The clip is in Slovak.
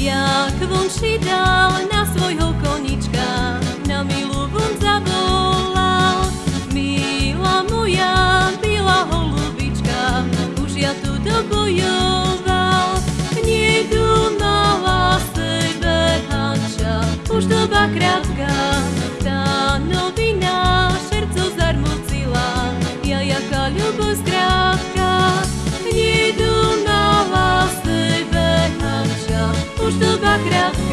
jak vončí dal na svojho konička. tua.